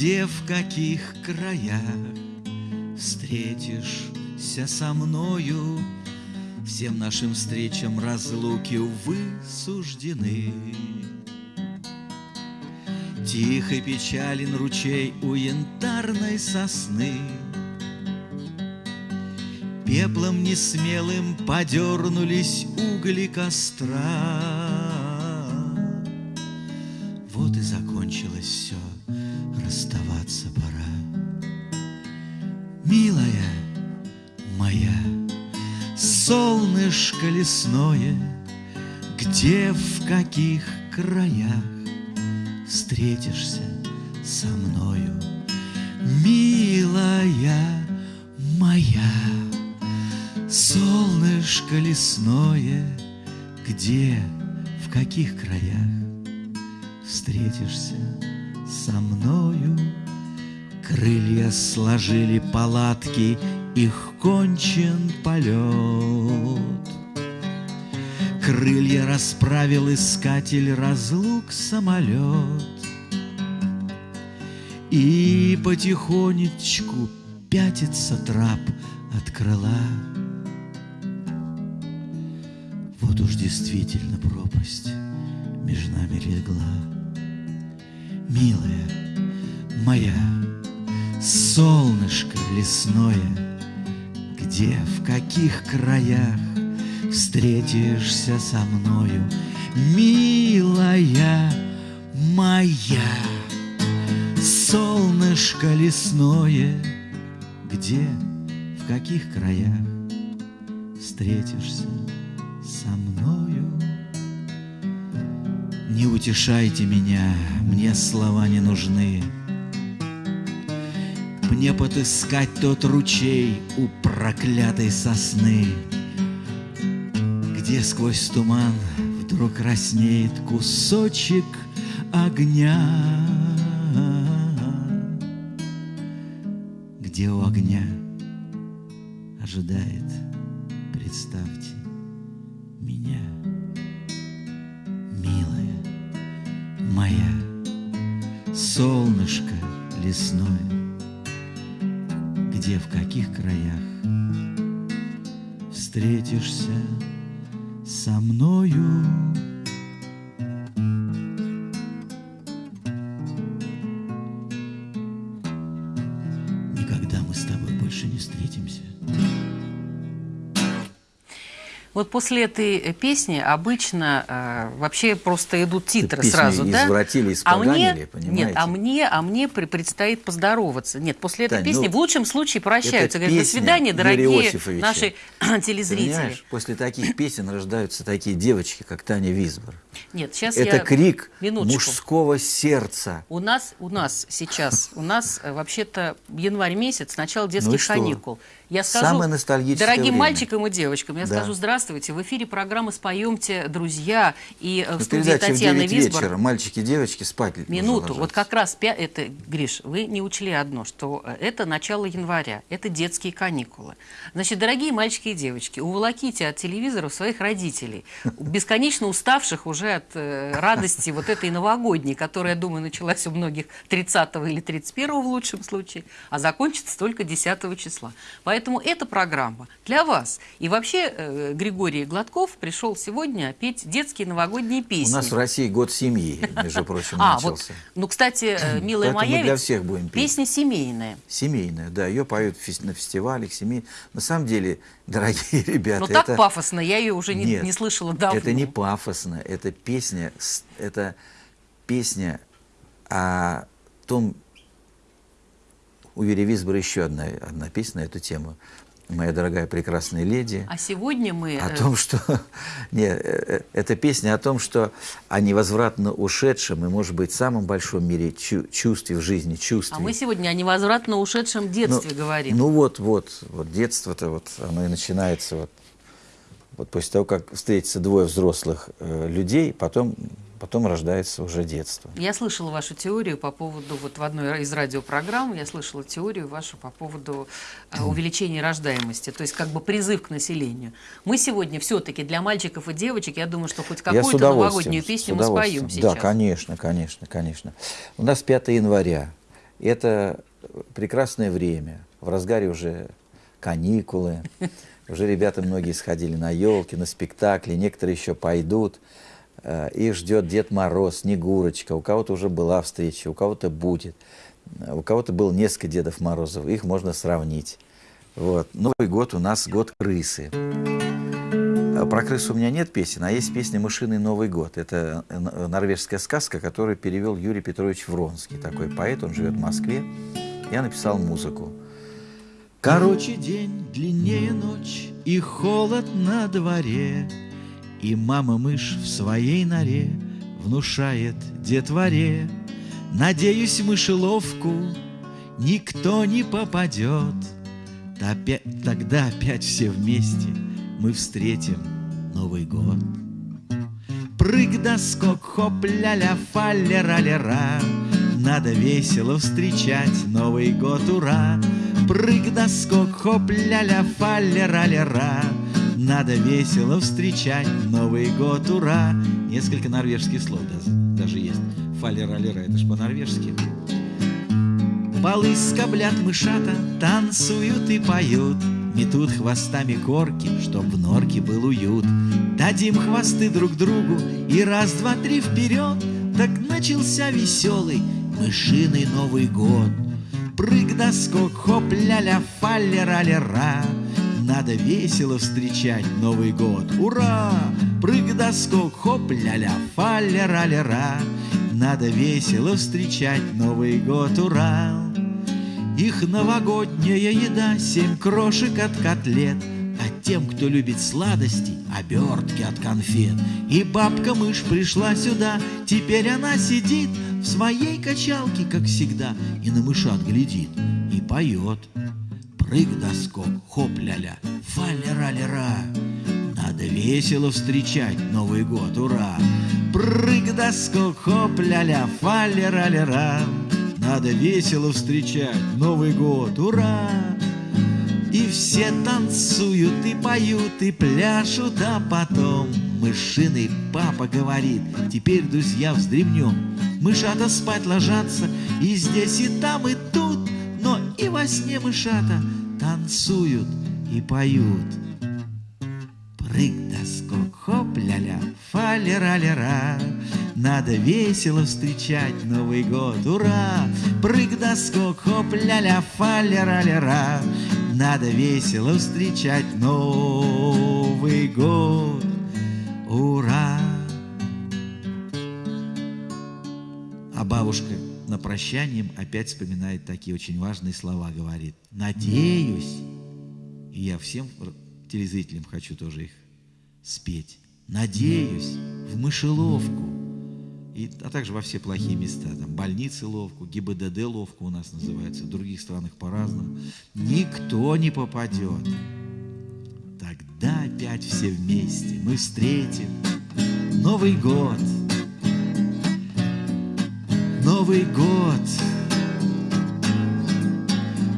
Где, в каких краях Встретишься со мною, Всем нашим встречам разлуки, увы, суждены. Тихо печален ручей у янтарной сосны, Пеплом несмелым подернулись угли костра. Солнышко лесное, Где, в каких краях встретишься со мною, Милая моя. Солнышко лесное, где, в каких краях Встретишься со мною? Крылья сложили палатки, их кончен полет. Крылья расправил искатель разлук самолет. И потихонечку пятится трап от крыла. Вот уж действительно пропасть между нами легла. Милая моя, солнышко лесное, Где, в каких краях встретишься со мною, Милая моя, солнышко лесное, Где, в каких краях встретишься со мною. Не утешайте меня, мне слова не нужны. Мне подыскать тот ручей у проклятой сосны, Где сквозь туман вдруг краснеет кусочек огня. Где у огня ожидает, после этой э, песни обычно э, вообще просто идут титры Песню сразу, да? извратили, а мне, понимаете? нет, а мне, а мне предстоит поздороваться. Нет, после этой Тань, песни ну, в лучшем случае прощаются. Говорят, до свидания, дорогие наши телезрители. понимаешь, после таких песен рождаются такие девочки, как Таня Визбор. Нет, сейчас Это я... крик Минуточку. мужского сердца. У нас, у нас сейчас, у нас э, вообще-то январь месяц, начало Ну детских что? Я скажу, Самое ностальгическое дорогим время. мальчикам и девочкам, я Да. скажу здравствуйте. В эфире программы «Споемте, друзья» и э, в Ну, студии передача в Татьяна 9 Висбор. вечера. Мальчики и девочки спать Минуту. Вот как раз, это, Гриш, вы не учли одно, что э, это начало января, это детские каникулы. Значит, дорогие мальчики и девочки, уволоките от телевизоров своих родителей, бесконечно уставших уже от э, радости вот этой новогодней, которая, я думаю, началась у многих 30 или 31 в лучшем случае, а закончится только 10 числа. Поэтому эта программа для вас. И вообще э, Григорий Гладков пришел сегодня петь детские новогодние У песни. нас в России год семьи, между прочим, А, вот, начался. ну, кстати, э, милая Поэтому моя, для всех будем петь. песня семейная. Семейная, да, ее поют на фестивалях, семей. На самом деле, дорогие ребята, Ну, так это... пафосно, я ее уже не, Нет, не слышала давно. Это не пафосно, это песня, это песня о том, у Юрия Висбора еще одна, одна песня на эту тему. «Моя дорогая прекрасная леди». А сегодня мы... О э, том, что... Нет, э, э, это песня о том, что о невозвратно ушедшем и, может быть, самом большом мире чу- чувстве в жизни, чувстве. а мы сегодня о невозвратно ушедшем детстве ну, говорим. Ну вот, вот, вот детство-то вот оно и начинается вот, вот после того, как встретятся двое взрослых э, людей, потом потом рождается уже детство. Я слышала вашу теорию по поводу, вот в одной из радиопрограмм я слышала теорию вашу по поводу э, увеличения рождаемости, то есть как бы призыв к населению. Мы сегодня все-таки для мальчиков и девочек, я думаю, что хоть какую-то новогоднюю песню мы споем сейчас. Да, конечно, конечно, конечно. У нас 5 января. Это прекрасное время. В разгаре уже каникулы. Уже ребята многие сходили на елки, на спектакли, некоторые еще пойдут. Э, их ждет Дед Мороз, Снегурочка, у кого-то уже была встреча, у кого-то будет. Э, у кого-то было несколько Дедов Морозов, их можно сравнить. Вот. Новый год у нас год крысы. Э, про крысу у меня нет песен, а есть песня «Мышиный Новый год». Это норвежская сказка, которую перевел Юрий Петрович Вронский. Такой поэт, он живет в Москве. Я написал музыку. Короче день, длиннее ночь, и холод на дворе — и мама-мышь в своей норе Внушает детворе. Надеюсь, мышеловку Никто не попадет. Тогда опять все вместе Мы встретим Новый год Прыг да скок, хоп, ля-ля, фа-лера-лера Надо весело встречать Новый год, ура. Прыг да скок, хоп, ля-ля, фа-лера-лера надо весело встречать Новый год, ура! Несколько норвежских слов даже есть. Фалера-лера, это ж по-норвежски. Полы скоблят мышата, танцуют и поют, Метут хвостами корки, чтоб в норке был уют. Дадим хвосты друг другу и раз, два, три вперед, Так начался веселый мышиный Новый год. Прыг да скок, хоп, ля-ля, фалера-лера, надо весело встречать Новый год. Ура! Прыг да скок, хоп, ля-ля, фа-ля-ра-ля-ра. Надо весело встречать Новый год. Ура! Их новогодняя еда, семь крошек от котлет, А тем, кто любит сладости, обертки от конфет. И бабка-мышь пришла сюда, теперь она сидит В своей качалке, как всегда, и на мышат глядит и поет прыг да скок, хоп ля-ля, фа-ля-ра-ля-ра. Надо весело встречать Новый год, ура! Прыг да скок, хоп ля-ля, фа-ля-ра-ля-ра. Надо весело встречать Новый год, ура! И все танцуют, и поют, и пляшут, а потом Мышиный папа говорит, теперь, друзья, вздремнем. Мышата спать ложатся, и здесь, и там, и тут, во сне мышата танцуют и поют. Прыг да скок, хоп, ля-ля, фа-ля-ра-ля-ра. Надо весело встречать Новый год, ура! Прыг да скок, хоп, ля-ля, фа-ля-ра-ля-ра. Надо весело встречать Новый год, ура! А бабушка на прощанием опять вспоминает такие очень важные слова, говорит, надеюсь, и я всем телезрителям хочу тоже их спеть, надеюсь в мышеловку, и, а также во все плохие места, там больницы ловку, ГИБДД ловку у нас называется, в других странах по-разному, никто не попадет. Тогда опять все вместе мы встретим Новый год – Новый год.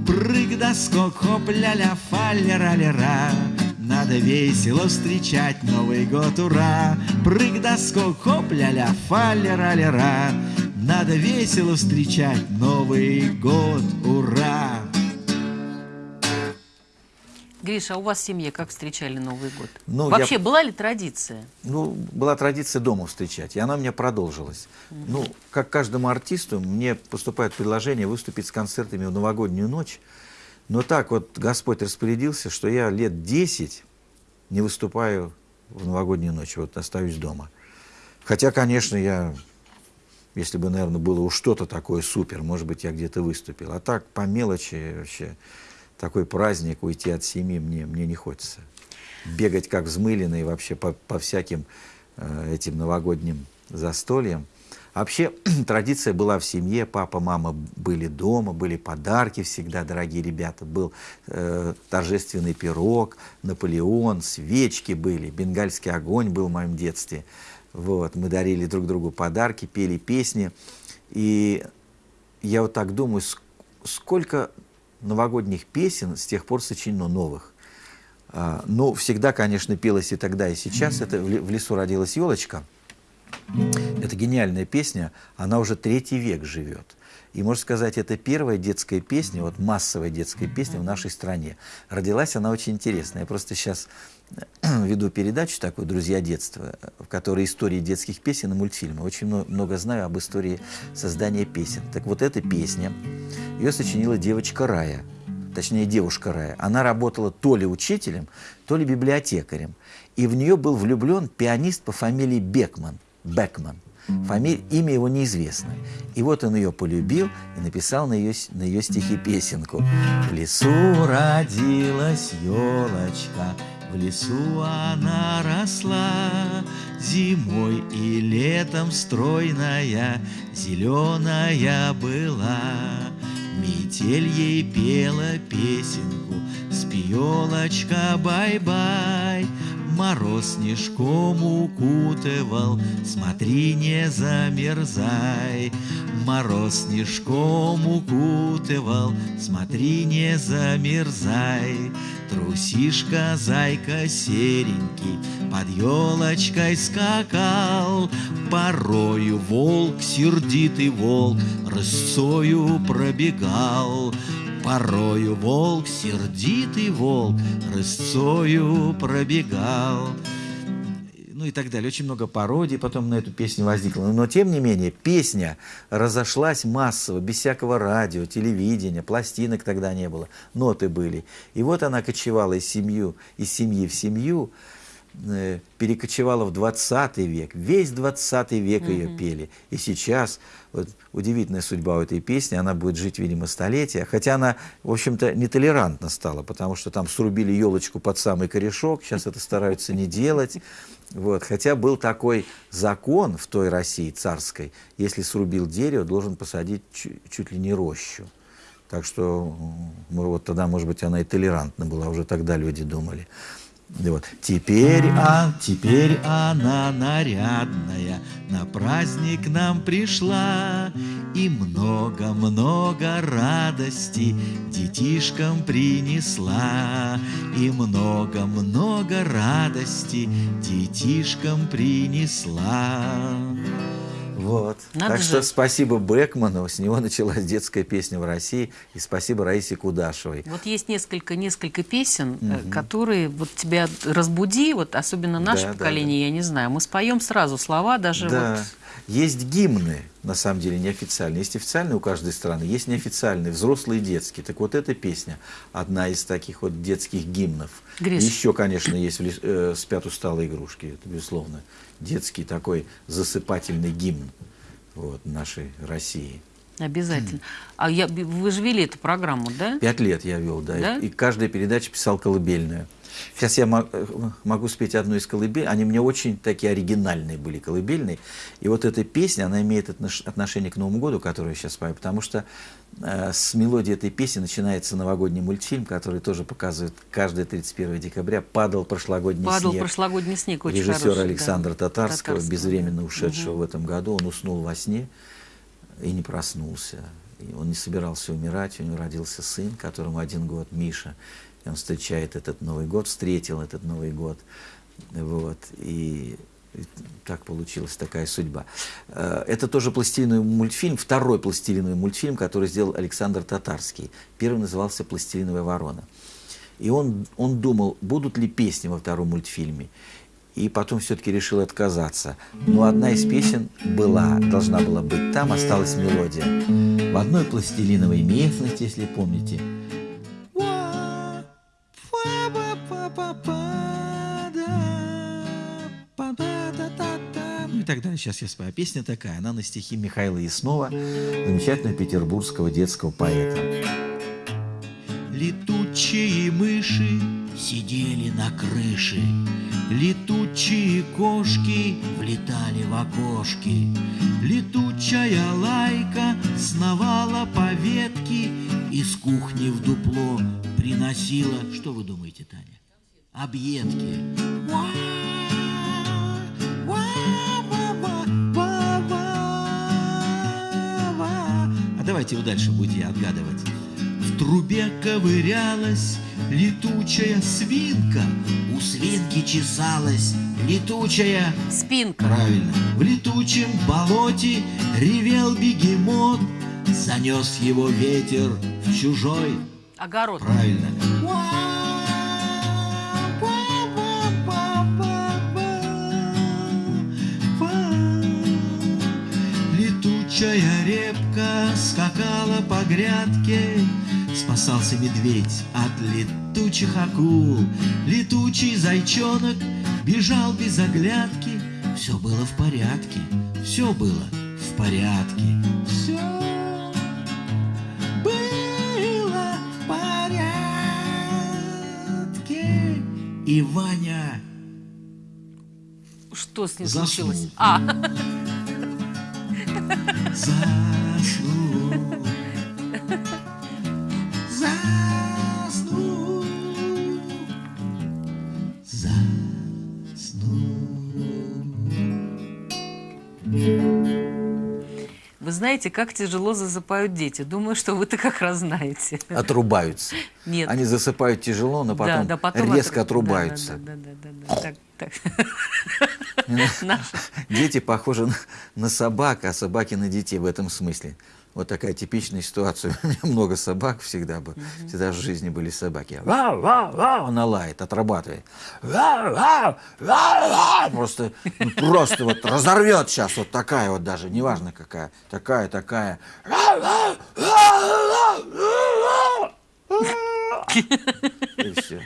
Прыг да скок, хоп, ля-ля, фа-ля-ра-ля-ра. Надо весело встречать Новый год, ура! Прыг да скок, хоп, ля-ля, фа-ля-ра-ля-ра. Надо весело встречать Новый год, ура! Гриша, а у вас в семье как встречали Новый год? Ну, Вообще, я... была ли традиция? Ну, была традиция дома встречать, и она у меня продолжилась. Угу. Ну, как каждому артисту, мне поступает предложение выступить с концертами в новогоднюю ночь. Но так вот Господь распорядился, что я лет 10 не выступаю в новогоднюю ночь, вот остаюсь дома. Хотя, конечно, я, если бы, наверное, было уж что-то такое супер, может быть, я где-то выступил. А так, по мелочи вообще такой праздник, уйти от семьи мне, мне не хочется. Бегать как взмыленный вообще по, по всяким э, этим новогодним застольям. Вообще традиция была в семье, папа, мама были дома, были подарки всегда, дорогие ребята, был э, торжественный пирог, Наполеон, свечки были, бенгальский огонь был в моем детстве. Вот, мы дарили друг другу подарки, пели песни. И я вот так думаю, сколько новогодних песен с тех пор сочинено новых. А, ну, всегда, конечно, пелось и тогда, и сейчас. Это «В лесу родилась елочка». Это гениальная песня, она уже третий век живет. И, можно сказать, это первая детская песня, вот массовая детская песня в нашей стране. Родилась она очень интересная. Я просто сейчас веду передачу такую «Друзья детства», в которой истории детских песен и мультфильмов. Очень много знаю об истории создания песен. Так вот эта песня, ее сочинила девочка Рая, точнее девушка Рая. Она работала то ли учителем, то ли библиотекарем. И в нее был влюблен пианист по фамилии Бекман, Бекман. Фамилия, имя его неизвестно. И вот он ее полюбил и написал на ее, на ее стихи песенку. В лесу родилась елочка, в лесу она росла, Зимой и летом стройная, зеленая была. Метель ей пела песенку, спи, елочка, бай-бай, Мороз снежком укутывал, смотри, не замерзай. Мороз снежком укутывал, смотри, не замерзай. Трусишка, зайка серенький, под елочкой скакал. Порою волк, сердитый волк, рысцою пробегал. Порою волк, сердитый волк, рысцою пробегал. Ну и так далее. Очень много пародий потом на эту песню возникло. Но, тем не менее, песня разошлась массово, без всякого радио, телевидения, пластинок тогда не было, ноты были. И вот она кочевала из, семью, из семьи в семью, перекочевала в 20 век. Весь 20 век ее пели. И сейчас вот удивительная судьба у этой песни, она будет жить, видимо, столетия. Хотя она, в общем-то, нетолерантна стала, потому что там срубили елочку под самый корешок, сейчас это стараются не делать. Вот. Хотя был такой закон в той России царской, если срубил дерево, должен посадить чуть, чуть ли не рощу. Так что вот тогда, может быть, она и толерантна была, уже тогда люди думали. Вот. Теперь, а, теперь она нарядная, на праздник нам пришла, И много-много радости детишкам принесла, И много-много радости детишкам принесла. Вот. Надо так же. что спасибо Бекману, с него началась детская песня в России, и спасибо Раисе Кудашевой. Вот есть несколько, несколько песен, угу. которые вот тебя разбуди, вот особенно наше да, поколение, да, да. я не знаю, мы споем сразу слова, даже да. вот... Есть гимны, на самом деле, неофициальные. Есть официальные у каждой страны, есть неофициальные, взрослые и детские. Так вот эта песня, одна из таких вот детских гимнов. Гриш. Еще, конечно, есть э, «Спят усталые игрушки», это безусловно детский такой засыпательный гимн вот, нашей России. Обязательно. А я, вы же вели эту программу, да? Пять лет я вел, да. да? И, и каждая передача писал колыбельную. Сейчас я могу спеть одну из колыбель. Они мне очень такие оригинальные были колыбельные. И вот эта песня, она имеет отношение к Новому году, который я сейчас спою, потому что э, с мелодии этой песни начинается новогодний мультфильм, который тоже показывает каждое 31 декабря «Падал прошлогодний Падал снег». «Падал прошлогодний снег», очень Режиссера хороший, Александра да. Татарского, Татарского, безвременно ушедшего угу. в этом году. Он уснул во сне и не проснулся. И он не собирался умирать, у него родился сын, которому один год, Миша. Он встречает этот Новый год, встретил этот Новый год. Вот, и, и так получилась такая судьба. Э, это тоже пластилиновый мультфильм, второй пластилиновый мультфильм, который сделал Александр Татарский. Первый назывался «Пластилиновая ворона». И он, он думал, будут ли песни во втором мультфильме. И потом все-таки решил отказаться. Но одна из песен была, должна была быть. Там осталась мелодия. В одной пластилиновой местности, если помните, так далее. Сейчас я спою. Песня такая, она на стихи Михаила Яснова, замечательного петербургского детского поэта. Летучие мыши сидели на крыше, Летучие кошки влетали в окошки, Летучая лайка сновала по ветке, Из кухни в дупло приносила, что вы думаете, Таня? Объедки. Давайте вы дальше будете отгадывать. В трубе ковырялась летучая свинка, у свинки чесалась летучая Спинка. Правильно. В летучем болоте ревел бегемот, занес его ветер в чужой. Огород. Правильно. Летучая репка скакала по грядке, Спасался медведь от летучих акул. Летучий зайчонок бежал без оглядки. Все было в порядке, все было в порядке. Все было в порядке. И Ваня Что с ним Заснул. случилось? А, заснул. Знаете, как тяжело засыпают дети. Думаю, что вы-то как раз знаете. Отрубаются. Нет. Они засыпают тяжело, но потом, да, да, потом резко отру- отрубаются. Да, да, да, да, да. Так, так. Наши. Дети похожи на собак, а собаки на детей в этом смысле. Вот такая типичная ситуация. У меня много собак всегда бы. Всегда в жизни были собаки. Вау, вау, вау, она лает, отрабатывает. Вау, вау, вау, вау. Просто, ну, просто вот разорвет сейчас вот такая вот даже, неважно какая. Такая, такая. И все.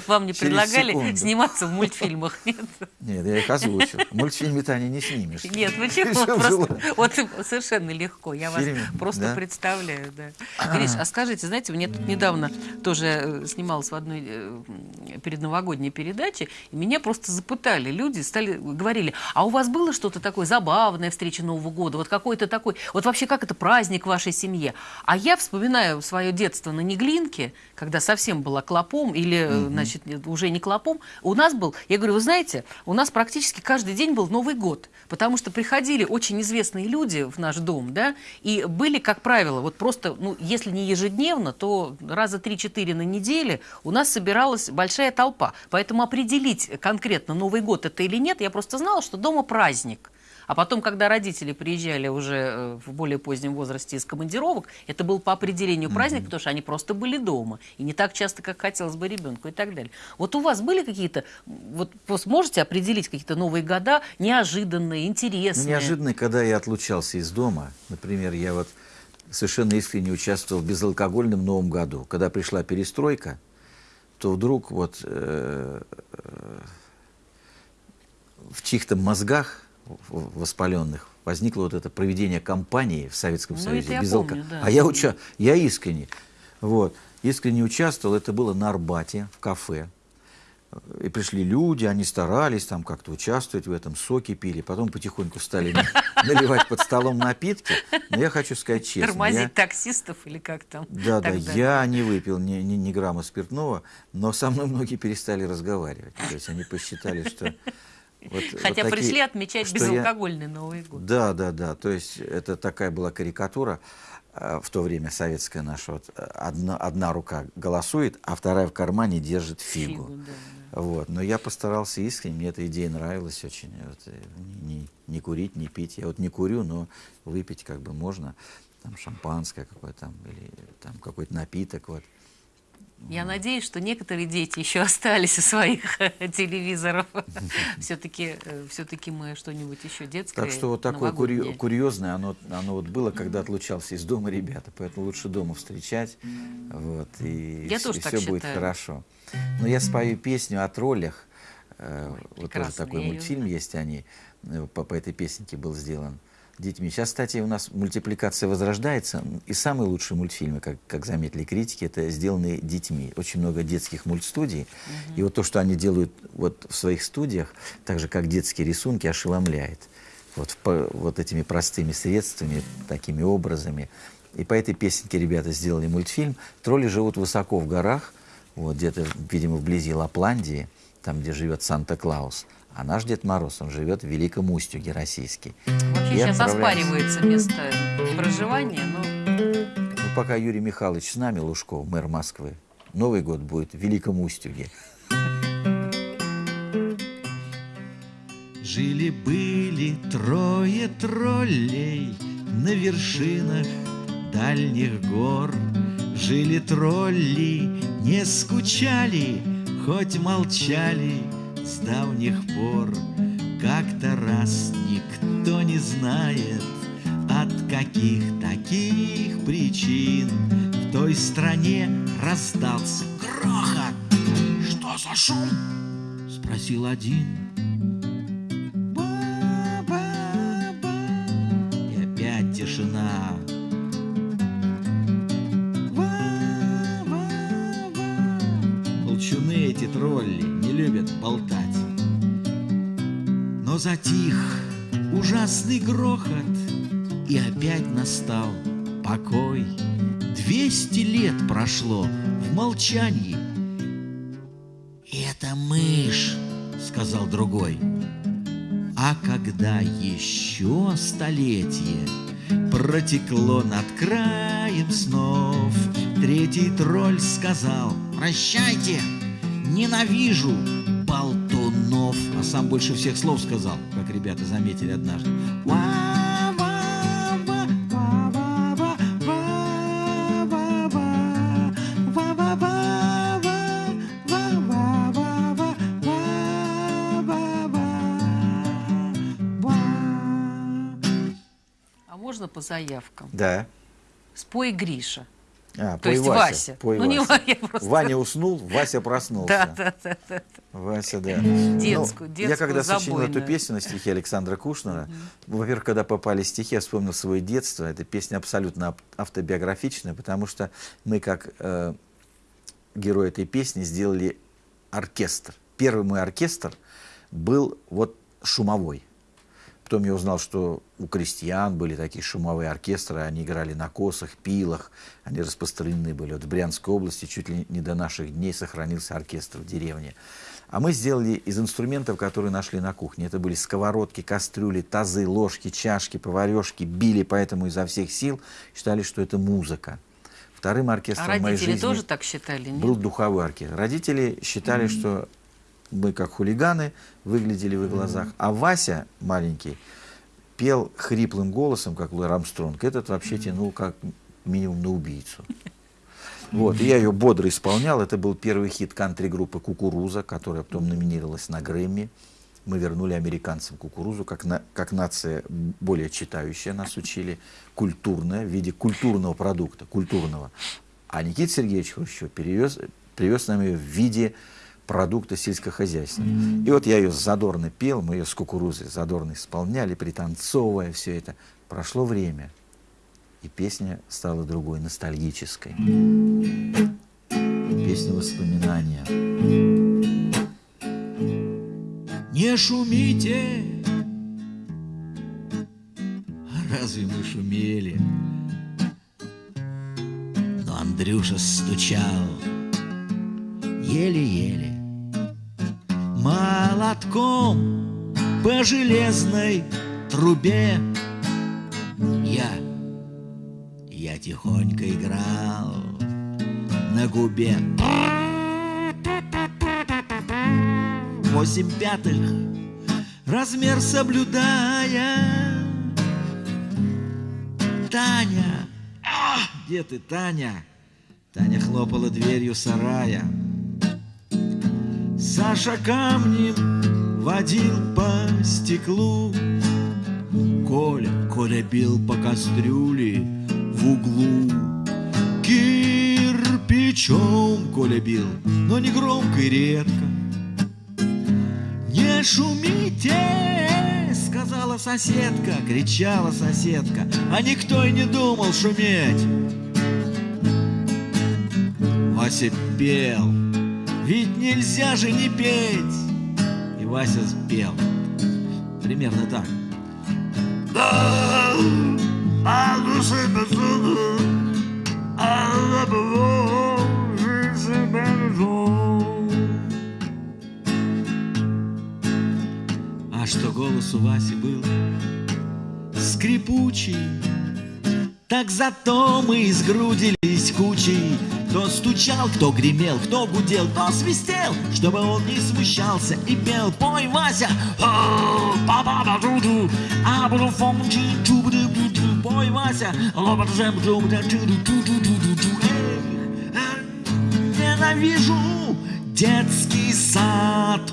Вам не предлагали секунду. сниматься в мультфильмах? Нет, Нет, я их озвучил. В мультфильме-то они не снимешь. нет, почему? Было. вот совершенно легко. Я вас просто представляю. Гриш, а скажите, знаете, мне тут недавно тоже э, снималась в одной э, предновогодней передаче, и меня просто запытали. Люди стали, говорили, а у вас было что-то такое забавное, встреча Нового года, вот какой-то такой, вот вообще как это праздник в вашей семье? А я вспоминаю свое детство на Неглинке, когда совсем была клопом, или, э, значит, нет, уже не клопом, у нас был, я говорю, вы знаете, у нас практически каждый день был Новый год, потому что приходили очень известные люди в наш дом, да, и были, как правило, вот просто, ну, если не ежедневно, то раза 3-4 на неделе у нас собиралась большая толпа. Поэтому определить конкретно Новый год это или нет, я просто знала, что дома праздник. А потом, когда родители приезжали уже э, в более позднем возрасте из командировок, это был по определению праздник, потому что они просто были дома. И не так часто, как хотелось бы ребенку и так далее. Вот у вас были какие-то, вот вы сможете определить какие-то новые года, неожиданные, Ну, интересные? неожиданно, когда я отлучался из дома, например, я вот совершенно искренне участвовал в безалкогольном Новом году. Когда пришла перестройка, то вдруг вот э, э, в чьих-то мозгах воспаленных возникло вот это проведение кампании в Советском Ну, Союзе. без помню, да. А я, уча... я искренне, вот, искренне участвовал, это было на Арбате, в кафе. И пришли люди, они старались там как-то участвовать в этом, соки пили, потом потихоньку стали на- наливать под столом напитки. Но я хочу сказать честно. Тормозить я- таксистов или как там? Да, да, я не выпил ни, ни, ни грамма спиртного, но со мной многие перестали разговаривать. То есть они посчитали, что... вот- вот Хотя такие- пришли отмечать что я- безалкогольный Новый год. Да, да, да. То есть это такая была карикатура э, в то время советская наша. Вот, э, одна, одна рука голосует, а вторая в кармане держит фигу. Фигу, да, Вот. Но я постарался искренне, мне эта идея нравилась очень. Вот, э, не, не курить, не пить. Я вот не курю, но выпить как бы можно. Там шампанское какое-то там, или там какой-то напиток. Вот. Я надеюсь, что некоторые дети еще остались у своих телевизоров. Все-таки все-таки мы что-нибудь еще детское. Так что вот такое курьезное, оно, оно вот было, когда отлучался из дома ребята, поэтому лучше дома встречать, вот, и, Я вс- тоже и все будет хорошо. Но я спою песню о троллях, э, вот тоже такой мультфильм есть, они, э, по, по этой песенке был сделан детьми. Сейчас, кстати, у нас мультипликация возрождается, и самые лучшие мультфильмы, как, как заметили критики, это сделанные детьми. Очень много детских мультстудий, и вот то, что они делают вот в своих студиях, так же, как детские рисунки, ошеломляет. Вот, по- вот этими простыми средствами, такими образами. И по этой песенке ребята сделали мультфильм. Тролли живут высоко в горах, вот где-то, видимо, вблизи Лапландии, там, где живет Санта-Клаус. А наш Дед Мороз, он живет в Великом Устюге, российский. Вообще сейчас отправляется. оспаривается место проживания, но Ну, пока Юрий Михайлович с нами, Лужков, мэр Москвы, Новый год будет в Великом Устюге. Жили-были трое троллей на вершинах дальних гор. Жили тролли, не скучали, хоть молчали с давних пор. Как-то раз никто не знает, от каких таких причин в той стране раздался грохот. Что за шум? Спросил один. Затих ужасный грохот, и опять настал покой. Двести лет прошло в молчании. «Это мышь», — сказал другой. А когда еще столетие протекло над краем снов, третий тролль сказал «Прощайте, ненавижу болтунов». А сам больше всех слов сказал, как ребята заметили однажды. А можно по заявкам? Да. Спой Гриша. А, То есть Вася. Вася. пой Ну, не Вася. Вася, просто. Ваня уснул, Вася проснулся. Да, да, да, да. Вася, да. Детскую, Ну, детскую, Я когда сочинил эту песню на стихи Александра Кушнера, во-первых, когда попали стихи, я вспомнил свое детство. Эта песня абсолютно ав- автобиографичная, потому что мы, как э, герои этой песни, сделали оркестр. Первый мой оркестр был вот шумовой. Потом я узнал, что у крестьян были такие шумовые оркестры, они играли на косах, пилах, они распространены были. Вот в Брянской области чуть ли не до наших дней сохранился оркестр в деревне. А мы сделали из инструментов, которые нашли на кухне. Это были сковородки, кастрюли, тазы, ложки, чашки, поварешки. Били поэтому изо всех сил. Считали, что это музыка. Вторым оркестром А моей жизни тоже так считали? Нет? был духовой оркестр. Родители считали, что мы как хулиганы выглядели в их глазах. А Вася маленький пел хриплым голосом, как Луи Армстронг. Этот вообще тянул как минимум на убийцу. Вот, и я ее бодро исполнял. Это был первый хит кантри-группы «Кукуруза», которая потом номинировалась на Грэмми. Мы вернули американцам кукурузу, как, на, как нация более читающая, нас учили, культурная, в виде культурного продукта, культурного. А Никита Сергеевич Хрущев перевез, привез нам ее в виде продукта сельскохозяйственного. И вот я ее задорно пел, мы ее с кукурузой задорно исполняли, пританцовывая все это. Прошло время, и песня стала другой, ностальгической. Песня воспоминания. Не шумите, А разве мы шумели? Но Андрюша стучал еле-еле молотком по железной трубе. Я, я тихонько играл на губе. Восемь пятых размер соблюдая. Таня, где ты, Таня? Таня хлопала дверью сарая. Саша камнем водил по стеклу. Коля, Коля бил по кастрюле в углу. Кирпичом Коля бил, но не громко и редко. Не шумите, сказала соседка, кричала соседка, а никто и не думал шуметь. Вася пел, ведь нельзя же не петь. И Вася спел. Примерно так. А что голос у Васи был скрипучий, так зато мы сгрудились кучей. Кто стучал, кто гремел, кто гудел, кто свистел, чтобы он не смущался и пел. Пой, Вася! Пой, Вася! Ненавижу детский сад.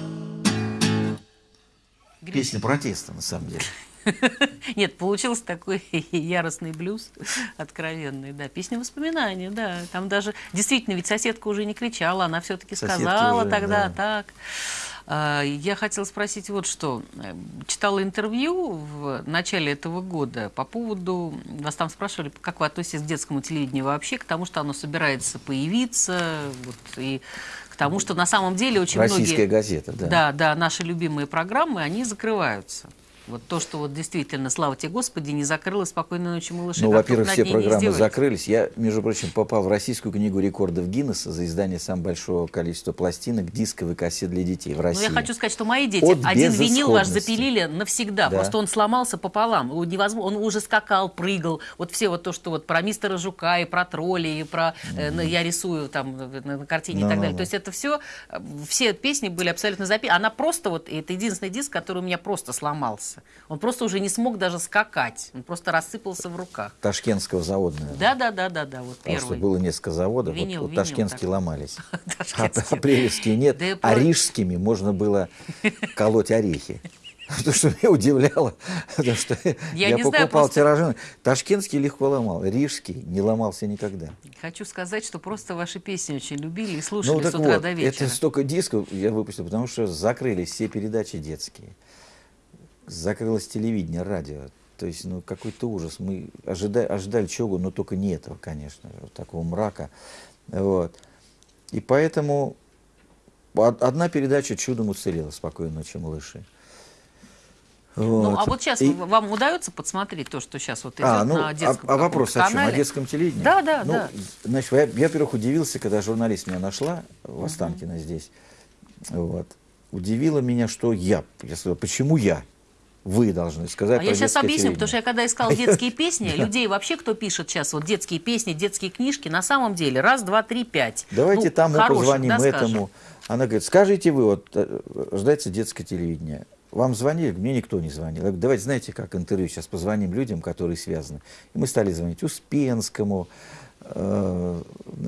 Песня протеста, на самом деле. Нет, получился такой яростный блюз, откровенный, да. Песня воспоминаний, да. Там даже, действительно, ведь соседка уже не кричала, она все-таки сказала уже, тогда да. так. А, я хотела спросить вот что. Читала интервью в начале этого года по поводу... Вас там спрашивали, как вы относитесь к детскому телевидению вообще, к тому, что оно собирается появиться, вот, и к тому, что на самом деле очень Российская многие... Российская газета, да. Да, да, наши любимые программы, они закрываются. Вот то, что вот действительно, слава тебе Господи, не закрыло «Спокойной ночи, малыши». Ну, во-первых, все программы закрылись. Я, между прочим, попал в Российскую книгу рекордов Гиннесса за издание самого большого количества пластинок, дисковых кассет для детей в России. Ну, я хочу сказать, что мои дети От один винил ваш запилили навсегда. Да. Просто он сломался пополам. Невозможно, он уже скакал, прыгал. Вот все вот то, что вот про мистера Жука и про тролли, и про mm -hmm. я рисую там на, на картине no, и так далее. No, no. То есть это все, э, все песни были абсолютно записаны. Она просто вот, это единственный диск, который у меня просто сломался сломался. Он просто уже не смог даже скакать. Он просто рассыпался в руках. Ташкентского завода, наверное. Да, да, да, да, да. Вот Потому первый. что было несколько заводов. Винил, вот, вот ташкентские такой. ломались. А апрелевские нет. Да а рижскими можно было колоть орехи. То, что меня удивляло, потому что я, я покупал знаю, просто... тиражи. Ташкентский легко ломал, рижский не ломался никогда. Хочу сказать, что просто ваши песни очень любили и слушали ну, с утра вот, до вечера. Это столько дисков я выпустил, потому что закрылись все передачи детские закрылось телевидение, радио. То есть, ну, какой-то ужас. Мы ожидали, ожидали чего, но только не этого, конечно, вот такого мрака. Вот. И поэтому одна передача чудом уцелела «Спокойной ночи, малыши». Вот. Ну, а вот сейчас и... вам удается подсмотреть то, что сейчас вот идет а, ну, на детском А, а вопрос о чем? О детском телевидении? Да, да, ну, да. Значит, я, я, во-первых, удивился, когда журналист меня нашла в Останкино -huh. здесь. Вот. Удивило меня, что я. Я сказал, почему я? Вы должны сказать. А я сейчас объясню, потому что я когда искал детские песни, людей вообще, кто пишет сейчас вот детские песни, детские книжки, на самом деле раз, два, три, пять. Давайте ну, тому позвоним этому. Она говорит, скажите вы, вот э, ждается детское телевидение. Вам звонили? Мне никто не звонил. Я говорю, давайте, знаете, как интервью, сейчас позвоним людям, которые связаны. И мы стали звонить Успенскому, э,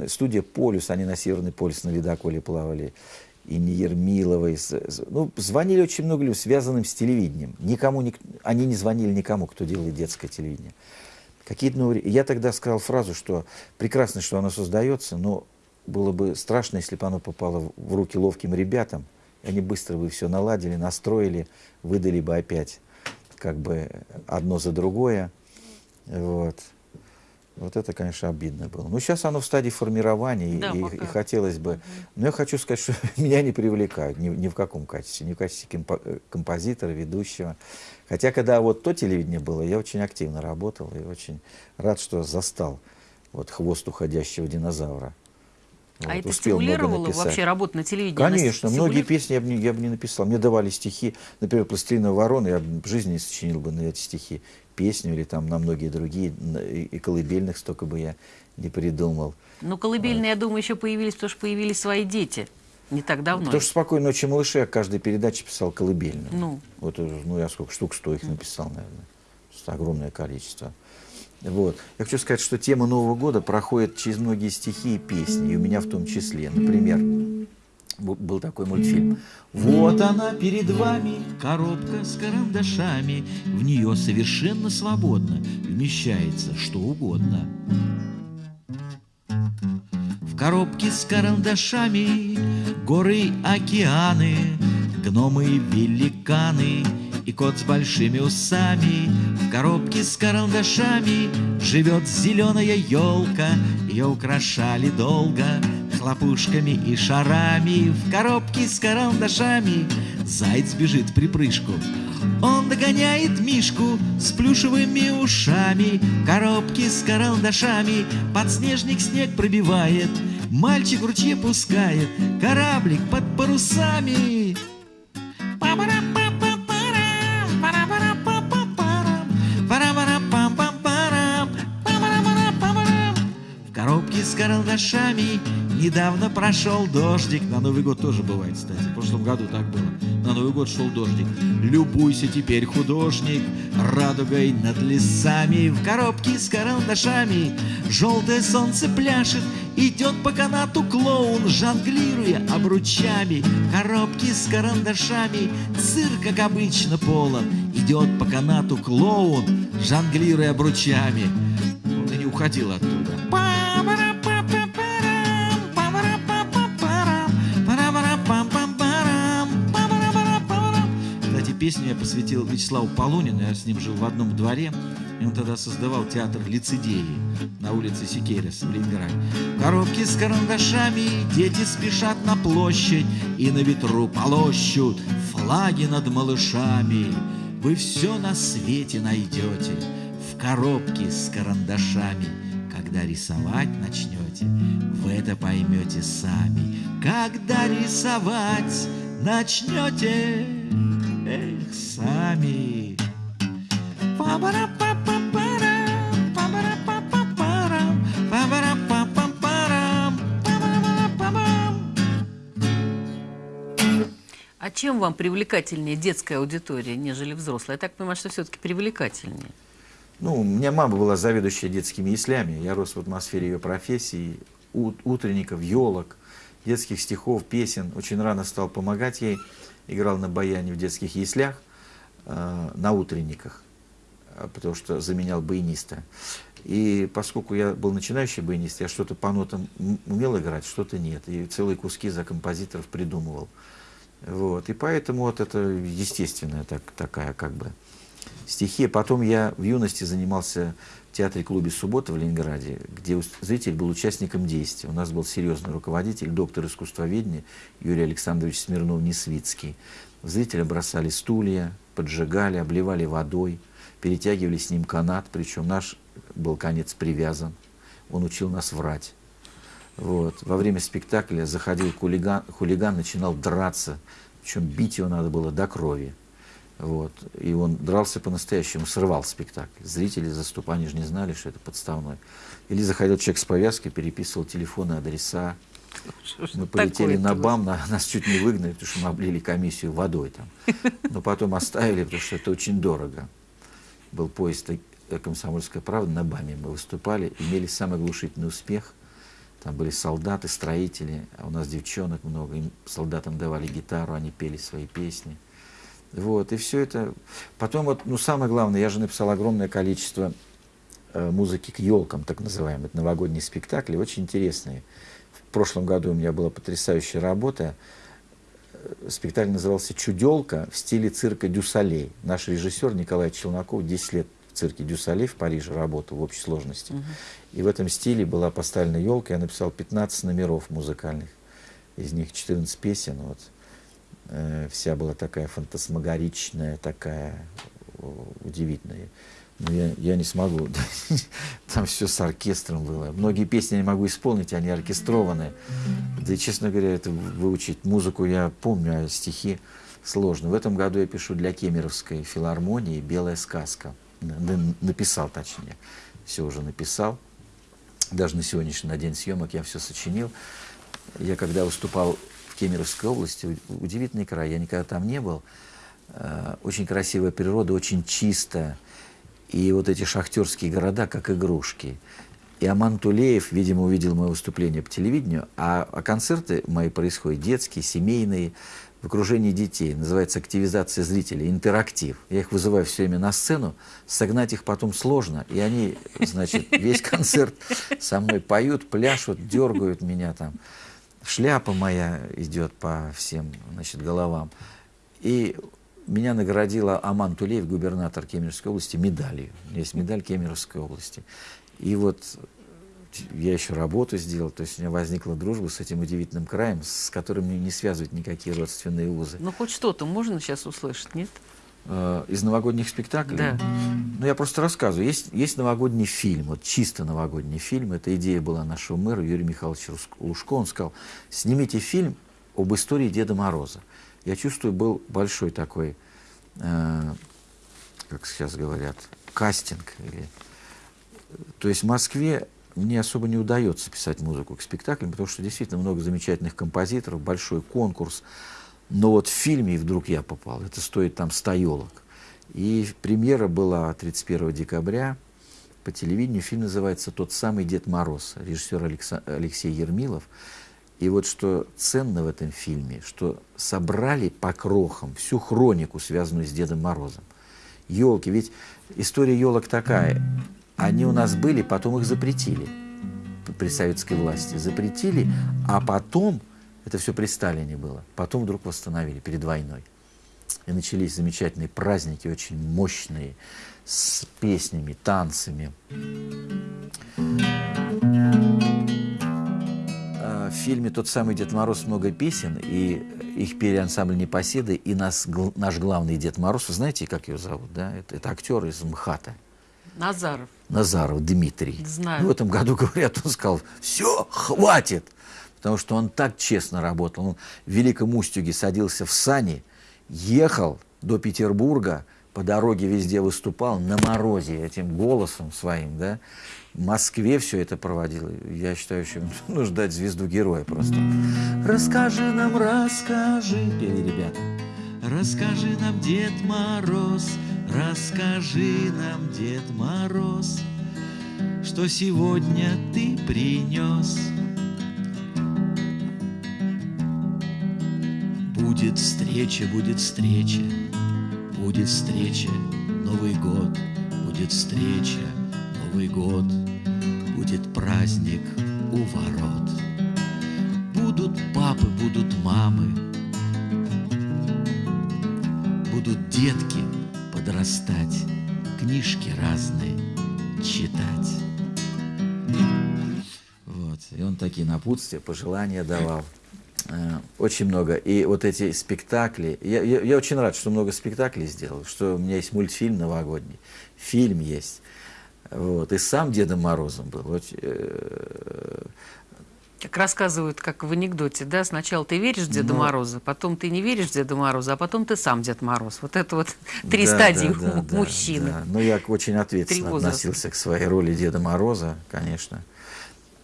студия «Полюс», они на Северный полюс на ледоколе плавали, и не Ермиловой. Ну, звонили очень много людей, связанным с телевидением. Никому, ник, они не звонили никому, кто делает детское телевидение. Какие-то новые... Я тогда сказал фразу, что прекрасно, что оно создается, но было бы страшно, если бы оно попало в руки ловким ребятам, они быстро бы все наладили, настроили, выдали бы опять как бы одно за другое. Вот. Вот это, конечно, обидно было. Ну, сейчас оно в стадии формирования, да, и, и хотелось бы... Но я хочу сказать, что меня не привлекают ни, ни в каком качестве, ни в качестве компо э, композитора, ведущего. Хотя, когда вот то телевидение было, я очень активно работал и очень рад, что застал вот хвост уходящего динозавра. А вот, это стимулировало вообще работу на телевидении? Конечно, многие песни я бы, не, я бы не написал. Мне давали стихи, например, «Пластилиновая ворона», я в жизни не сочинил бы на эти стихи песню или там на многие другие, и колыбельных столько бы я не придумал. Ну, колыбельные, я думаю, еще появились, потому что появились свои дети. Не так давно. Потому что «Спокойной ночи, малыши» я каждой передаче писал колыбельную. Ну. Вот, ну, я сколько штук, сто их написал, наверное. Огромное количество. Вот. Я хочу сказать, что тема Нового года проходит через многие стихи и песни, и у меня в том числе. Например, был такой мультфильм. Вот она перед вами, коробка с карандашами, в нее совершенно свободно вмещается что угодно. В коробке с карандашами горы, океаны, гномы, великаны и кот с большими усами. В коробке с карандашами живет зеленая елка, ее украшали долго хлопушками и шарами. В коробке с карандашами Заяц бежит при прыжку Он догоняет Мишку с плюшевыми ушами. Коробки с карандашами Подснежник снег пробивает. Мальчик ручье пускает Кораблик под парусами карандашами. Недавно прошел дождик. На Новый год тоже бывает, кстати. В прошлом году так было. На Новый год шел дождик. Любуйся теперь, художник, радугой над лесами. В коробке с карандашами желтое солнце пляшет. Идет по канату клоун, жонглируя обручами. Коробки с карандашами, цирк, как обычно, полон. Идет по канату клоун, жонглируя обручами. Он и не уходил оттуда. Песню я посвятил Вячеславу Полунину, я с ним жил в одном дворе, и он тогда создавал театр лицедеи на улице Сикерес в Ленинграде. Коробки с карандашами, дети спешат на площадь и на ветру полощут флаги над малышами. Вы все на свете найдете в коробке с карандашами. Когда рисовать начнете, вы это поймете сами. Когда рисовать начнете, эх, сами. А чем вам привлекательнее детская аудитория, нежели взрослая? Я так понимаю, что все-таки привлекательнее. Ну, у меня мама была заведующая детскими яслями. Я рос в атмосфере ее профессии, ут- утренников, елок, детских стихов, песен. Очень рано стал помогать ей. Играл на баяне в детских яслях, э, на утренниках, э, потому что заменял баяниста. И поскольку я был начинающий баянист, я что-то по нотам умел играть, что-то нет. И целые куски за композиторов придумывал. Вот. И поэтому вот это естественная так, такая как бы стихия. Потом я в юности занимался театре-клубе «Суббота» в Ленинграде, где зритель был участником действия. У нас был серьезный руководитель, доктор искусствоведения Юрий Александрович Смирнов-Несвицкий. Зрителя бросали стулья, поджигали, обливали водой, перетягивали с ним канат, причем наш был конец привязан. Он учил нас врать. Вот. Во время спектакля заходил хулиган, хулиган, начинал драться, причем бить его надо было до крови. Вот. И он дрался по-настоящему, срывал спектакль. Зрители заступ, они же не знали, что это подставной. Или заходил человек с повязкой, переписывал телефоны, адреса. Мы полетели на. БАМ, на- нас чуть не выгнали, потому что мы облили комиссию водой там. Но потом оставили, потому что это очень дорого. Был поезд э, «Комсомольская правда» на БАМе. Мы выступали, имели самый оглушительный успех. Там были солдаты, строители, а у нас девчонок много. Им солдатам давали гитару, они пели свои песни. Вот, и все это. Потом вот, ну, самое главное, я же написал огромное количество э, музыки к елкам, так называемые, это новогодние спектакли, очень интересные. В прошлом году у меня была потрясающая работа. Э, Спектакль назывался «Чуделка» в стиле цирка Дюсалей. Наш режиссер Николай Челноков 10 лет в цирке Дюсалей в Париже работал в общей сложности. И в этом стиле была поставлена елка. Я написал 15 номеров музыкальных. Из них 14 песен. Вот. Э, Вся была такая фантасмагоричная, такая удивительная. Но я, я не смогу. Там все с оркестром было. Многие песни я не могу исполнить, они оркестрованные. Да и, честно говоря, это выучить музыку я помню, а стихи сложно. В этом году я пишу для Кемеровской филармонии «Белая сказка». Написал, точнее. Все уже написал. Даже на сегодняшний на день съемок я все сочинил. Я когда выступал Кемеровской области, удивительный край, я никогда там не был. Э, Очень красивая природа, очень чисто. И вот эти шахтерские города, как игрушки. И Аман Тулеев, видимо, увидел мое выступление по телевидению, а, а концерты мои происходят детские, семейные, в окружении детей. Называется активизация зрителей, интерактив. Я их вызываю все время на сцену, согнать их потом сложно. И они, значит, весь концерт со мной поют, пляшут, дергают меня там. Шляпа моя идет по всем, значит, головам. И меня наградила Аман Тулеев, губернатор Кемеровской области, медалью. Есть медаль Кемеровской области. И вот я еще работу сделал, то есть у меня возникла дружба с этим удивительным краем, с которым мне не связывают никакие родственные узы. Ну, хоть что-то можно сейчас услышать, нет? Э, Из новогодних спектаклей? Да. Ну, я просто рассказываю. Есть, есть новогодний фильм, вот чисто новогодний фильм. Эта идея была нашего мэра Юрия Михайловича Лужко. Он сказал, снимите фильм об истории Деда Мороза. Я чувствую, был большой такой, э, как сейчас говорят, кастинг. Или... То есть в Москве мне особо не удается писать музыку к спектаклям, потому что действительно много замечательных композиторов, большой конкурс. Но вот в фильме вдруг я попал, это стоит там 100 елок. И премьера была 31 декабря по телевидению. Фильм называется «Тот самый Дед Мороз», режиссер Алекса... Алексей Ермилов. И вот что ценно в этом фильме, что собрали по крохам всю хронику, связанную с Дедом Морозом. Елки, ведь история елок такая. Они у нас были, потом их запретили при советской власти. Запретили, а потом, это все при Сталине было, потом вдруг восстановили перед войной. И начались замечательные праздники, очень мощные, с песнями, танцами. А, в фильме «Тот самый Дед Мороз» много песен, и их пели ансамбль «Непоседы», и нас, наш главный Дед Мороз, вы знаете, как его зовут, да? Это, это актер из МХАТа. Назаров. Назаров Дмитрий. Знаю. в этом году, говорят, он сказал, все, хватит. Потому что он так честно работал. Он в Великом Устюге садился в сани, ехал до Петербурга, по дороге везде выступал на морозе этим голосом своим, да. В Москве все это проводил. Я считаю, что нужно ждать звезду героя просто. Расскажи нам, расскажи, пели ребята. Расскажи нам, Дед Мороз, расскажи нам, Дед Мороз, что сегодня ты принес. Будет встреча, будет встреча, будет встреча, Новый год, будет встреча, Новый год, будет праздник у ворот. Будут папы, будут мамы, будут детки подрастать, книжки разные читать. Вот. И он такие напутствия, пожелания давал. Э, очень много. И вот эти спектакли. Я, я, я очень рад, что много спектаклей сделал, что у меня есть мультфильм новогодний, фильм есть. Вот. И сам Дедом Морозом был. Вот, э, как рассказывают, как в анекдоте, да, сначала ты веришь в Деда Но... Мороза, потом ты не веришь в Деда Мороза, а потом ты сам Дед Мороз. Вот это вот три да, стадии да, да, мужчины. Да, да. Ну, я очень ответственно относился к своей роли Деда Мороза, конечно.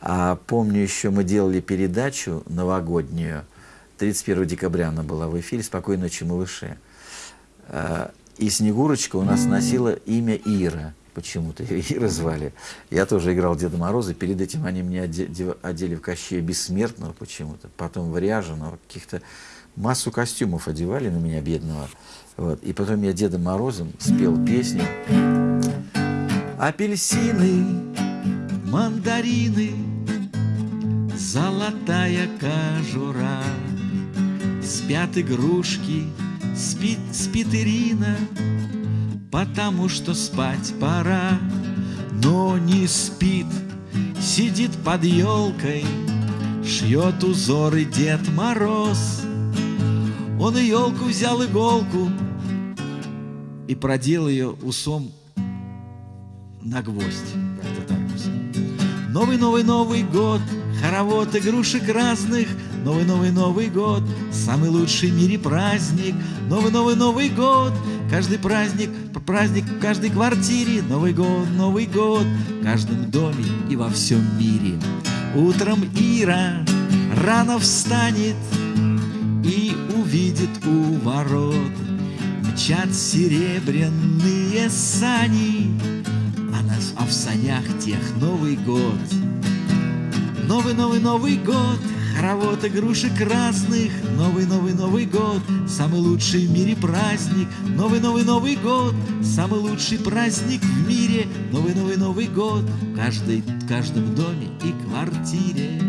А помню еще, мы делали передачу новогоднюю, 31 декабря она была в эфире «Спокойной ночи, малыши». А, и Снегурочка у нас носила имя Ира почему-то Ира звали. Я тоже играл Деда Мороза. Перед этим они меня одели в Кощея Бессмертного почему-то, потом в Ряженого, каких-то массу костюмов одевали на меня, бедного. Вот. И потом я Дедом Морозом спел песню. Апельсины, мандарины, золотая кожура, Спят игрушки, спит, спит Ирина, потому что спать пора, но не спит, сидит под елкой, шьет узоры Дед Мороз. Он и елку взял иголку и продел ее усом на гвоздь. Новый-новый-новый год, хоровод игрушек разных, Новый-новый-новый год, самый лучший в мире праздник, Новый-новый-новый год, каждый праздник Праздник в каждой квартире, Новый год, Новый год, в каждом доме и во всем мире. Утром Ира рано встанет и увидит у ворот Мчат серебряные сани, а, в санях тех Новый год. Новый-новый-новый год, хоровод игрушек разных, Новый-новый-новый год, самый лучший в мире праздник, Новый-новый-новый год, самый лучший праздник в мире, Новый-новый-новый год, в, каждой, в каждом доме и квартире.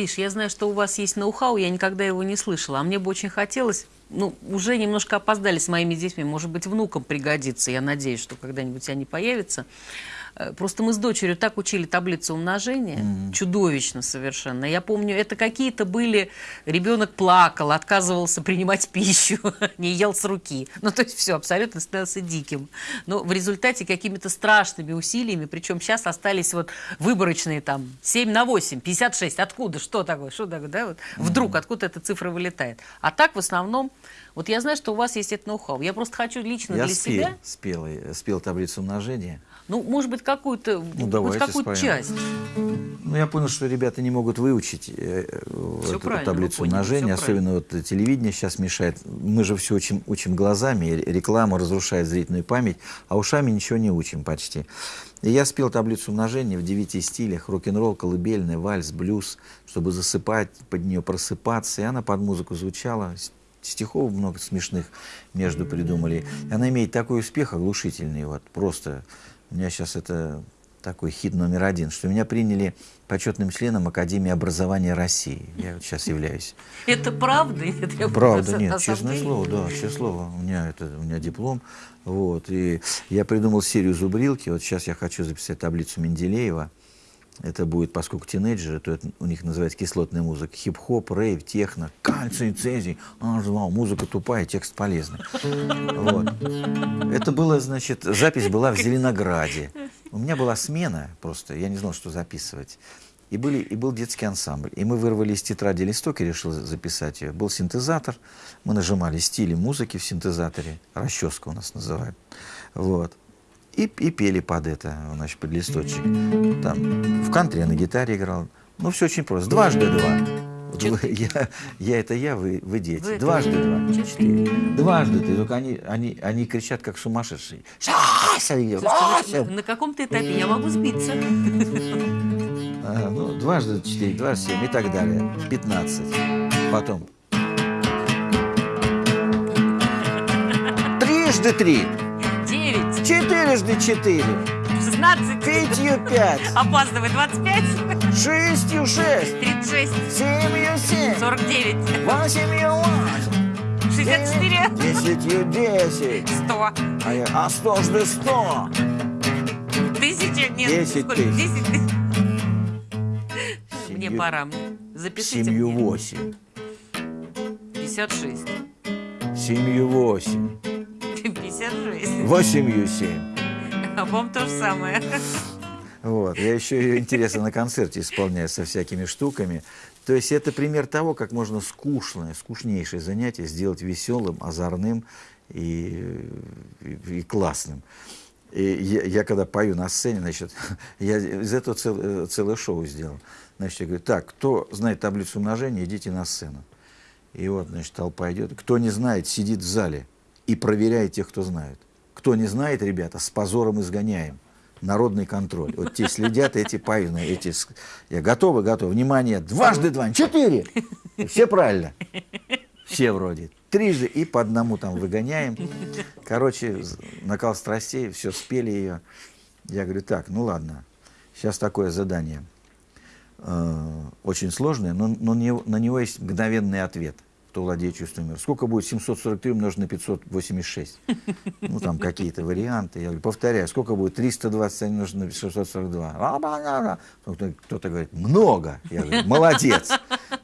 Гриш, я знаю, что у вас есть ноу-хау, я никогда его не слышала, а мне бы очень хотелось, ну, уже немножко опоздали с моими детьми, может быть, внукам пригодится, я надеюсь, что когда-нибудь они появятся. Э, Просто мы с дочерью так учили таблицу умножения, чудовищно совершенно. Я помню, это какие-то были, ребенок плакал, отказывался принимать пищу, не ел с руки. Ну, то есть все, абсолютно становился диким. Но в результате какими-то страшными усилиями, причем сейчас остались вот выборочные там 7 на 8, 56. Откуда? Что такое? Что такое? Да? Вот вдруг откуда эта цифра вылетает? А так в основном, вот я знаю, что у вас есть это ноу-хау. Я просто хочу лично Я для спел, себя, спел, э, спел таблицу умножения. Ну, может быть, какую-то, Ну, споем. часть. Ну, я понял, что ребята не могут выучить э, э, эту таблицу поняли, умножения, особенно вот телевидение сейчас мешает. Мы же все учим, учим глазами, реклама разрушает зрительную память, а ушами ничего не учим почти. И я спел таблицу умножения в девяти стилях, рок-н-ролл, колыбельный, вальс, блюз, чтобы засыпать, под нее просыпаться, и она под музыку звучала. Стихов много смешных между придумали. И она имеет такой успех оглушительный, вот просто. У меня сейчас это такой хит номер один, что меня приняли почетным членом Академии образования России. Я вот сейчас являюсь. Это правда? Это Правда, нет, честное слово, да, честное слово. У меня, это, у меня диплом. Вот, и я придумал серию зубрилки. Вот сейчас я хочу записать таблицу Менделеева. Это будет, поскольку тинейджеры, то это у них называется кислотная музыка. Хип-хоп, рейв, техно, кальций, цезий, ажвал. Музыка тупая, текст полезный. Вот. Это было, значит, запись была в Зеленограде. У меня была смена просто, я не знал, что записывать. И, были, и был детский ансамбль. И мы вырвали из тетради листок и решил записать ее. Был синтезатор, мы нажимали стили музыки в синтезаторе, расческа у нас называют. Вот. И, и пели под это, значит, под листочек. Там, в кантри я на гитаре играл. Ну, все очень просто. Дважды два. Вот вы- я, я это я, вы, вы дети. Вы Дважды два. Четыре. Дважды ты. Только они, они, они кричат, как сумасшедшие. Сася! Слушайте, вы на каком-то этапе я могу сбиться. А, ну, дважды четыре, дважды семь и так далее. Пятнадцать. Потом. Трижды три. Четырежды четыре. шестнадцать, Пятью пять. опаздывай, двадцать пять, Шестью шесть. тридцать шесть, Семью семь. сорок девять, Восемью восемь. шестьдесят четыре, Десятью десять. сто, А, я, а сто жды сто. тысяча, нет, Десять сколько? тысяч. Десять тысяч. Мне пора, запишите Семью мне. восемь. Пятьдесят шесть, Семью восемь. Пятьдесят шесть. Восемью семь. А вам то же самое. Вот. Я еще ее интересно на концерте исполняю со всякими штуками. То есть это пример того, как можно скучное, скучнейшее занятие сделать веселым, озорным и, и, и классным. И я, я когда пою на сцене, значит, я из этого цел- целое шоу сделал. Значит, я говорю, так, кто знает таблицу умножения, идите на сцену. И вот, значит, толпа идет. Кто не знает, сидит в зале и проверяет тех, кто знает. Кто не знает, ребята, с позором изгоняем. Народный контроль. Вот те следят, эти поют. Эти... Я готовы, готовы. Внимание, дважды два, четыре. Все правильно. Все вроде. Трижды и по одному там выгоняем. Короче, накал страстей, все, спели ее. Я говорю, так, ну ладно, сейчас такое задание. Э, очень сложное, но, но не- на него есть мгновенный ответ, кто владеет чувством мира. Сколько будет 743 умножить на 586? Ну, там какие-то варианты. Я говорю, повторяю, сколько будет 321 умножить на 642? Ла-ла-ла-ла. Кто-то, говорит, много. Я говорю, молодец.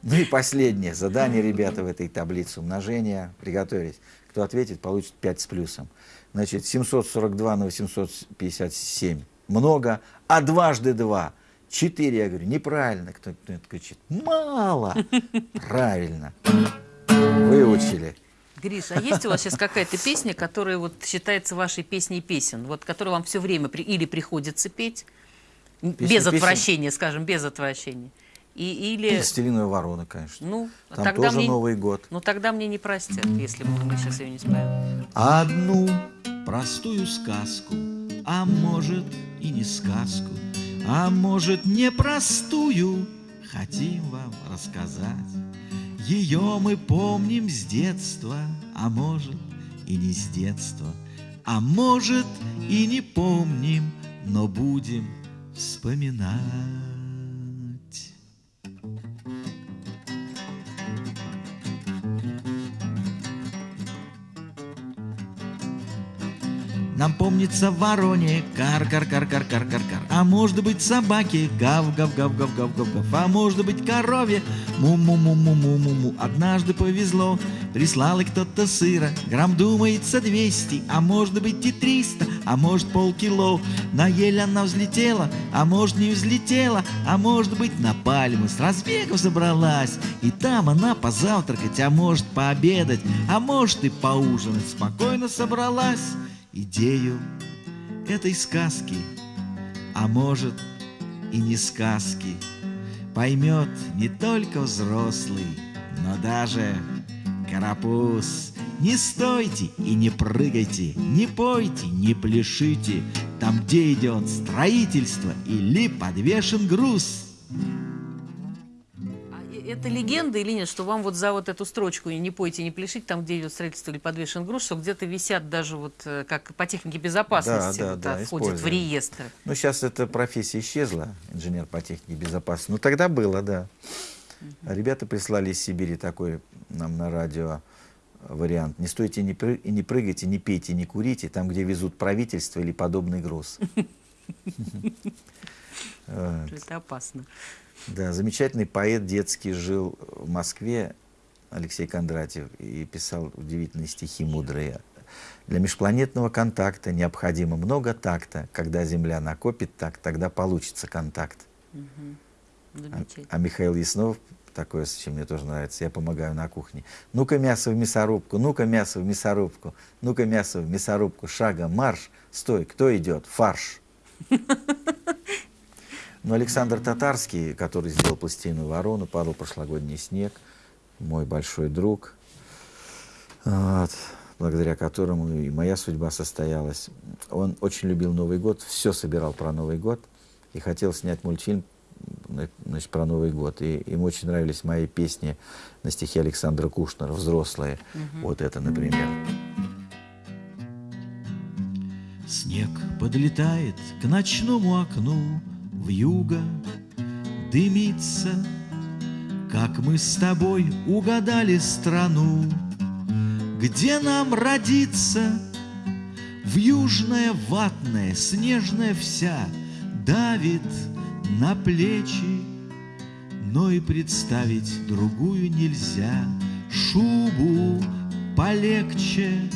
Ну и последнее задание, ребята, в этой таблице умножения. Приготовились. Кто ответит, получит 5 с плюсом. Значит, 742 на 857 много, а дважды два – 4. Я говорю, неправильно. Кто-то кричит, мало. Правильно. Выучили. Гриш, а есть у вас сейчас какая-то песня, которая вот считается вашей песней песен, вот которую вам все время при- или приходится петь, м, без песен? отвращения, скажем, без отвращения, и, или... Пластилиновая ворона, конечно. Ну, Там тогда тоже мне, Новый год. Ну, тогда мне не простят, если мы, мы сейчас ее не споем. Одну простую сказку, а может и не сказку, а может непростую, хотим вам рассказать. Ее мы помним с детства, а может и не с детства, а может и не помним, но будем вспоминать. Нам помнится вороне кар-кар-кар-кар-кар-кар-кар. А может быть собаке гав-гав-гав-гав-гав-гав. А может быть корове му-му-му-му-му-му-му. Однажды повезло, прислал и кто-то сыра. Грамм думается двести, а может быть и триста, а может полкило. На ель она взлетела, а может не взлетела, а может быть на пальму с разбегу забралась. И там она позавтракать, а может пообедать, а может и поужинать. Спокойно собралась идею этой сказки, а может и не сказки, поймет не только взрослый, но даже карапуз. Не стойте и не прыгайте, не пойте, не пляшите, там, где идет строительство или подвешен груз. Это легенда или нет, что вам вот за вот эту строчку «Не пойте, не пляшите», там, где идет строительство или подвешен груз, что где-то висят даже вот э, как по технике безопасности, да, да, вот, да, входит в реестр. Ну, сейчас эта профессия исчезла, инженер по технике безопасности. Ну, тогда было, да. Угу. Ребята прислали из Сибири такой нам на радио вариант. Не стойте не пры... не прыгайте, не пейте, не курите, там, где везут правительство или подобный груз. Это опасно. Да, замечательный поэт детский жил в Москве, Алексей Кондратьев, и писал удивительные стихи мудрые. Для межпланетного контакта необходимо много такта. Когда Земля накопит так, тогда получится контакт. Угу. А, а Михаил Яснов, такое, чем мне тоже нравится, я помогаю на кухне. Ну-ка мясо в мясорубку, ну-ка мясо в мясорубку, ну-ка мясо в мясорубку, шагом марш, стой, кто идет? Фарш. Но Александр Татарский, который сделал пластильную ворону, падал прошлогодний снег, мой большой друг, вот, благодаря которому и моя судьба состоялась. Он очень любил Новый год, все собирал про Новый год и хотел снять мультфильм значит, про Новый год. И ему очень нравились мои песни на стихи Александра Кушнера, взрослые. Угу. Вот это, например. Снег подлетает к ночному окну, в юго дымится, Как мы с тобой угадали страну, Где нам родиться. В южная ватная, снежная вся Давит на плечи, Но и представить другую нельзя. Шубу полегче,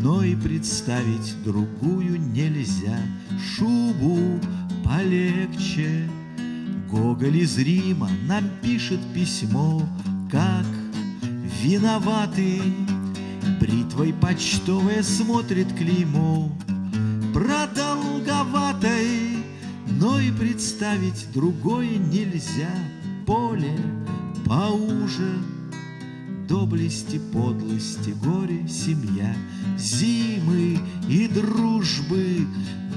но и представить другую нельзя. Шубу полегче. Гоголь из Рима нам пишет письмо, как виноватый. Бритвой почтовая смотрит клеймо, продолговатой, но и представить другое нельзя. Поле поуже, доблести, подлости, горе, семья, зимы и дружбы,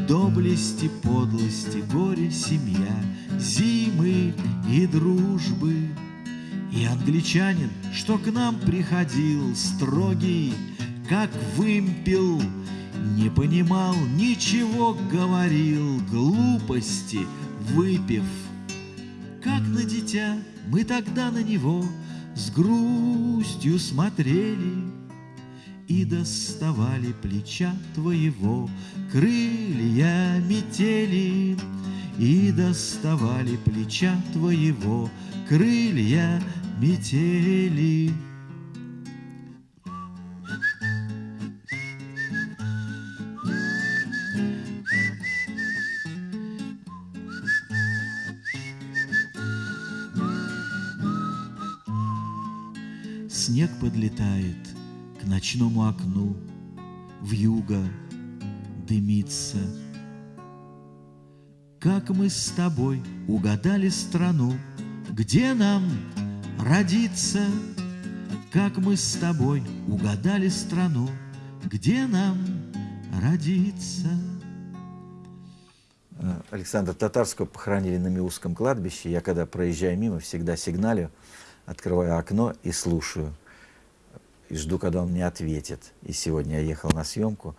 доблести, подлости, горе, семья, зимы и дружбы. И англичанин, что к нам приходил, строгий, как вымпел, не понимал, ничего говорил, глупости выпив. Как на дитя мы тогда на него с грустью смотрели И доставали плеча твоего крылья метели И доставали плеча твоего крылья метели. Снег подлетает к ночному окну, В юго дымится. Как мы с тобой угадали страну, Где нам родиться? Как мы с тобой угадали страну, Где нам родиться? Александра Татарского похоронили на Миусском кладбище. Я, когда проезжаю мимо, всегда сигналю, открываю окно и слушаю и жду, когда он мне ответит. И сегодня я ехал на съемку,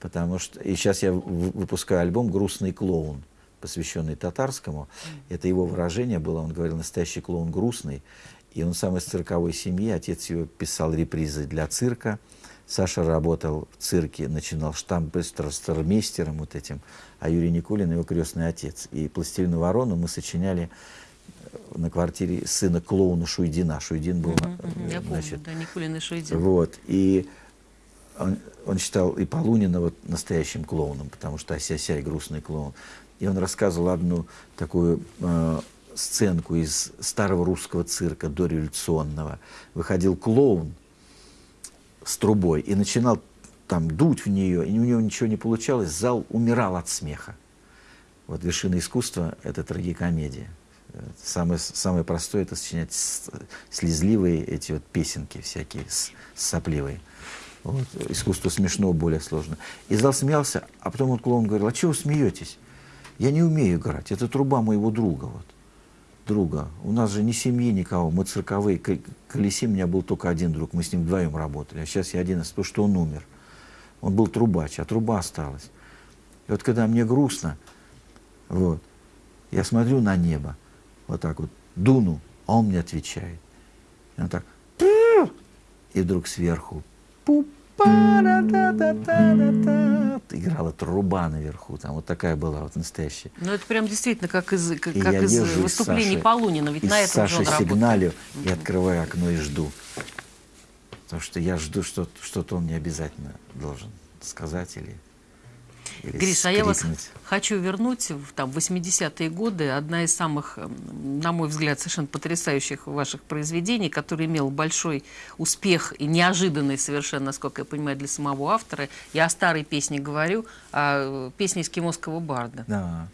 потому что... И сейчас я выпускаю альбом «Грустный клоун», посвященный татарскому. Это его выражение было, он говорил, настоящий клоун грустный. И он сам из цирковой семьи, отец его писал репризы для цирка, Саша работал в цирке, начинал штампестермейстером вот этим, а Юрий Никулин его крестный отец. И «Пластилину ворону» мы сочиняли на квартире сына клоуна Шуйдина. Шуйдин был, Мгм, мгм, Я помню, значит, да, Никулин и Шуйдин. вот, и он, он считал и Полунина вот настоящим клоуном, потому что ася-ся и грустный клоун. И он рассказывал одну такую э, сценку из старого русского цирка дореволюционного. Выходил клоун с трубой и начинал там дуть в нее, и у него ничего не получалось, зал умирал от смеха. Вот вершина искусства – это трагикомедия. Самое, самое простое – это сочинять слезливые эти вот песенки всякие, сопливые. Вот. Искусство смешного более сложно. И зал смеялся, а потом он клоун говорил, а чего вы смеетесь? Я не умею играть, это труба моего друга. Вот. Друга. У нас же ни семьи, никого, мы цирковые. К- Колеси у меня был только один друг, мы с ним вдвоем работали. А сейчас я один, потому что он умер. Он был трубач, а труба осталась. И вот когда мне грустно, вот, я смотрю на небо, вот так вот, дуну, а он мне отвечает. И он так, и вдруг сверху, пу па да да да да да да играла труба наверху, там вот такая была вот настоящая. Ну, это прям действительно как из, как, как из из выступлений Саши- Полунина, ведь на этом же Саши он работал. сигналю и открываю окно и жду. Потому что я жду, что что-то он мне обязательно должен сказать или, или Гриш, а я вас хочу вернуть в там, 80-е годы. Одна из самых, м, на мой взгляд, совершенно потрясающих ваших произведений, который имел большой успех и неожиданный совершенно, насколько я понимаю, для самого автора. Я о старой песне говорю, о э, песне эскимосского барда. Да.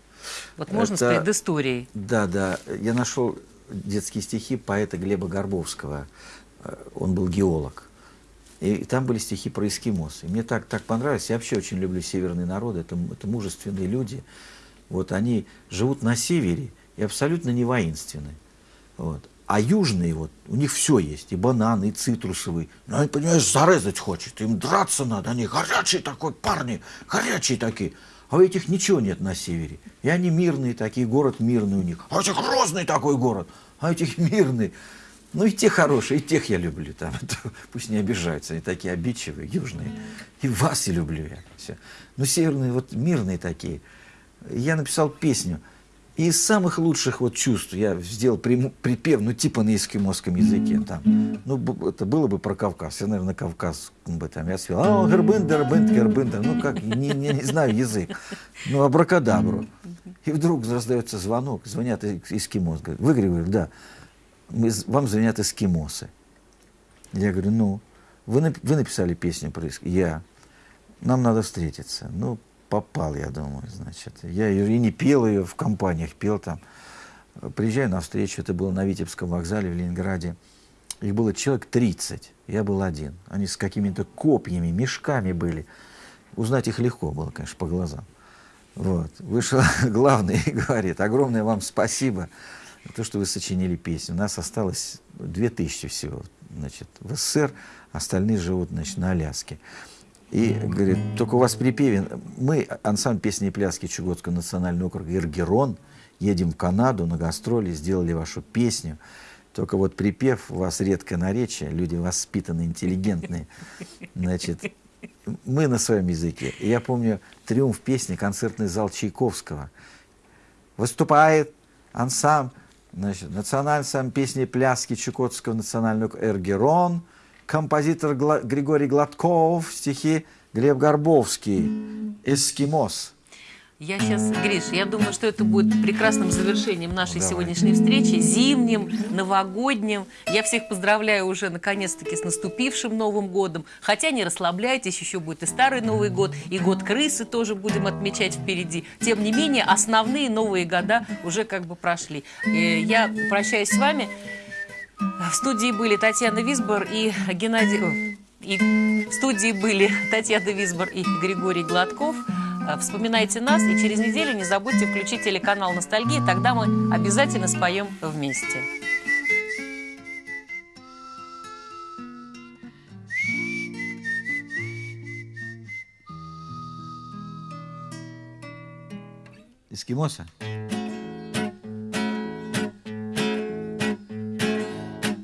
Вот можно с Это- предысторией? Да, да. Я нашел детские стихи поэта Глеба Горбовского. Э, Он был геолог. И там были стихи про эскимос. И мне так, так понравилось. Я вообще очень люблю северные народы. Это, это мужественные люди. Вот они живут на севере и абсолютно не воинственны. Вот. А южные, вот, у них все есть, и бананы, и цитрусовые. Но они, понимаешь, зарезать хочет, им драться надо, они горячие такой, парни, горячие такие. А у этих ничего нет на севере. И они мирные такие, город мирный у них. А у этих грозный такой город, а у этих мирный. Ну и те хорошие, и тех я люблю. Там, это пусть не обижаются, они такие обидчивые, южные. И вас и люблю я. Все. Но северные вот мирные такие. Я написал песню. И из самых лучших вот чувств я сделал припев, ну типа на эскимосском языке. Там. Ну, это было бы про Кавказ. Я, наверное, Кавказ бы там. Я спел, а, гербындер, бынд, гербындер. Ну, как, не, не, не знаю язык. Ну, абракадабру. И вдруг раздается звонок, звонят эс- эскимос. Говорят, вы, Григорий, да, мы, вам звонят эскимосы. Я говорю, ну, вы, вы написали песню про эск- Я. Нам надо встретиться. Ну, попал, я думаю, значит. Я ее и не пел ее в компаниях, пел там. Приезжаю на встречу, это было на Витебском вокзале в Ленинграде. Их было человек 30, я был один. Они с какими-то копьями, мешками были. Узнать их легко было, конечно, по глазам. Вот. Вышел главный и говорит, огромное вам спасибо то, что вы сочинили песню. У нас осталось 2000 всего значит, в СССР, остальные живут значит, на Аляске. И говорит, только у вас припеве, мы, ансамбль песни и пляски Чукотского национального округа «Иргерон», едем в Канаду на гастроли, сделали вашу песню. Только вот припев, у вас редкое наречие, люди воспитанные, интеллигентные. Значит, мы на своем языке. Я помню триумф песни, концертный зал Чайковского. Выступает ансамбль, значит, национальный ансамбль песни пляски Чукотского национального «Эргерон», композитор Гла- Григорий Гладков, стихи Глеб Горбовский, «Эскимос». Я сейчас, Гриш, я думаю, что это будет прекрасным завершением нашей давай. сегодняшней встречи, зимним, новогодним. Я всех поздравляю уже наконец-таки с наступившим Новым годом. Хотя не расслабляйтесь, еще будет и Старый Новый год, и год крысы тоже будем отмечать впереди. Тем не менее, основные новые года уже как бы прошли. Э, Я прощаюсь с вами. В студии были Татьяна Висбор и Геннадий... И в студии были Татьяна Висбор и Григорий Гладков. Э, Вспоминайте нас и через неделю не забудьте включить телеканал «Ностальгия», тогда мы обязательно споем вместе. Эскимоса?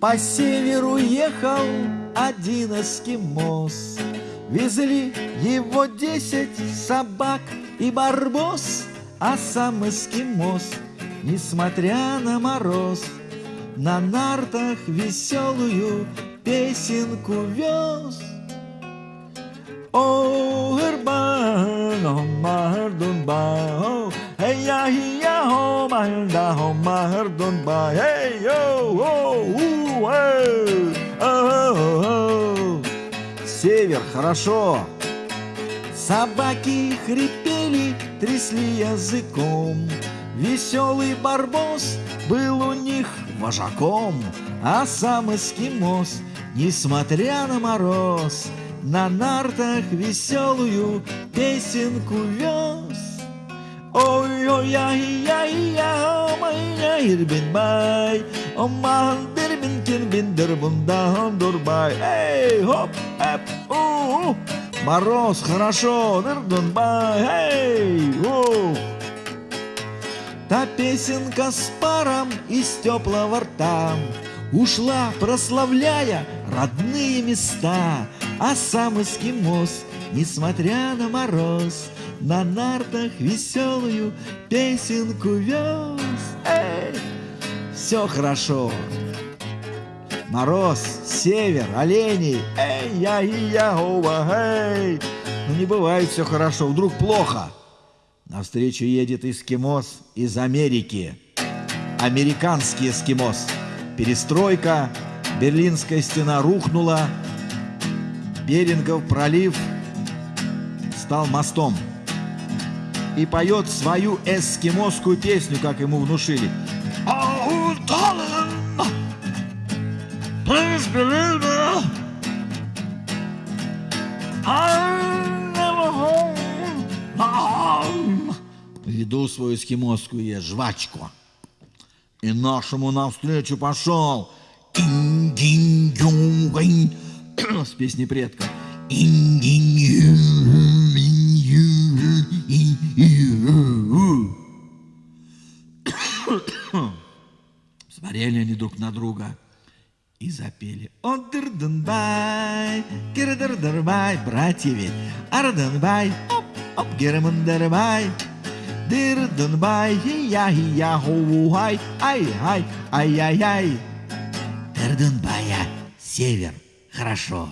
По северу ехал один эскимос Везли его десять собак и барбос, А сам эскимос, несмотря на мороз, На нартах веселую песенку вез. О, эй, я, я, мардун ба, эй, о, о, у, эй, о, о, Север, хорошо. Собаки хрипели, трясли языком. Веселый барбос был у них вожаком, А сам эскимос, несмотря на мороз, На нартах веселую песенку вез. Ой-ой, яй яй я май ирбин бай, Оман дербин кирбин дербун даун дурбай. Эй, хоп, эп, у, Мороз, хорошо, дердун бай, эй, у. Та песенка с паром из теплого рта Ушла, прославляя родные места А сам эскимос, несмотря на мороз На нартах веселую песенку вез. Эй, все хорошо. Мороз, север, олени. Эй, я и я, оба, эй! Но не бывает все хорошо, вдруг плохо. Навстречу едет эскимос из Америки. Американский эскимос. Перестройка, Берлинская стена рухнула, Берингов пролив стал мостом. И поет свою эскимосскую песню, как ему внушили. «Oh, darling, please believe me, I'm never home, home». Веду свою эскимосскую я жвачку. И нашему навстречу пошел с песней предка. Смотрели они друг на друга и запели. Одырдынбай, кирдырдырбай, братья ведь. Ардынбай, оп, оп, германдырбай. Дырдынбай, я я ху ай ай ай ай ай Дырдынбая, север, хорошо.